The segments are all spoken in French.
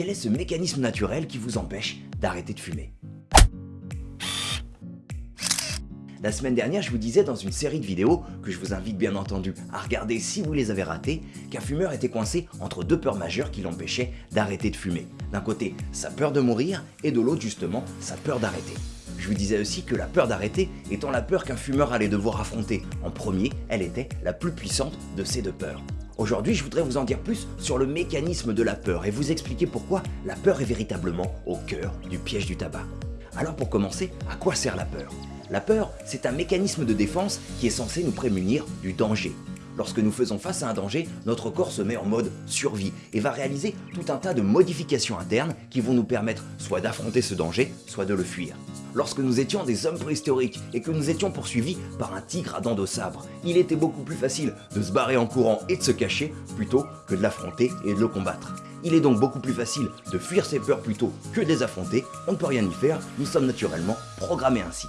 quel est ce mécanisme naturel qui vous empêche d'arrêter de fumer? La semaine dernière, je vous disais dans une série de vidéos, que je vous invite bien entendu à regarder si vous les avez ratées, qu'un fumeur était coincé entre deux peurs majeures qui l'empêchaient d'arrêter de fumer. D'un côté, sa peur de mourir, et de l'autre justement, sa peur d'arrêter. Je vous disais aussi que la peur d'arrêter étant la peur qu'un fumeur allait devoir affronter en premier, elle était la plus puissante de ces deux peurs. Aujourd'hui, je voudrais vous en dire plus sur le mécanisme de la peur et vous expliquer pourquoi la peur est véritablement au cœur du piège du tabac. Alors pour commencer, à quoi sert la peur? La peur, c'est un mécanisme de défense qui est censé nous prémunir du danger. Lorsque nous faisons face à un danger, notre corps se met en mode survie et va réaliser tout un tas de modifications internes qui vont nous permettre soit d'affronter ce danger, soit de le fuir. Lorsque nous étions des hommes préhistoriques et que nous étions poursuivis par un tigre à dents de sabre, il était beaucoup plus facile de se barrer en courant et de se cacher plutôt que de l'affronter et de le combattre. Il est donc beaucoup plus facile de fuir ses peurs plutôt que de les affronter, on ne peut rien y faire, nous sommes naturellement programmés ainsi.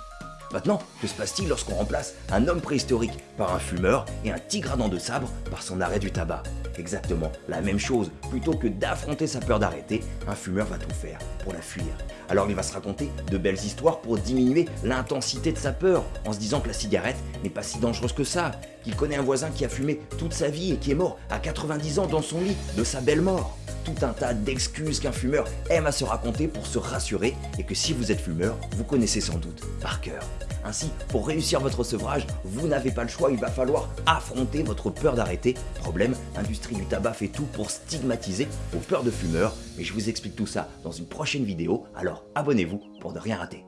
Maintenant, que se passe-t-il lorsqu'on remplace un homme préhistorique par un fumeur et un tigre à dents de sabre par son arrêt du tabac? Exactement la même chose, plutôt que d'affronter sa peur d'arrêter, un fumeur va tout faire pour la fuir. Alors il va se raconter de belles histoires pour diminuer l'intensité de sa peur, en se disant que la cigarette n'est pas si dangereuse que ça, qu'il connaît un voisin qui a fumé toute sa vie et qui est mort à 90 ans dans son lit de sa belle mort tout un tas d'excuses qu'un fumeur aime à se raconter pour se rassurer et que si vous êtes fumeur, vous connaissez sans doute par cœur. Ainsi, pour réussir votre sevrage, vous n'avez pas le choix, il va falloir affronter votre peur d'arrêter. Problème, l'industrie du tabac fait tout pour stigmatiser vos peurs de fumeurs, mais je vous explique tout ça dans une prochaine vidéo, alors abonnez-vous pour ne rien rater.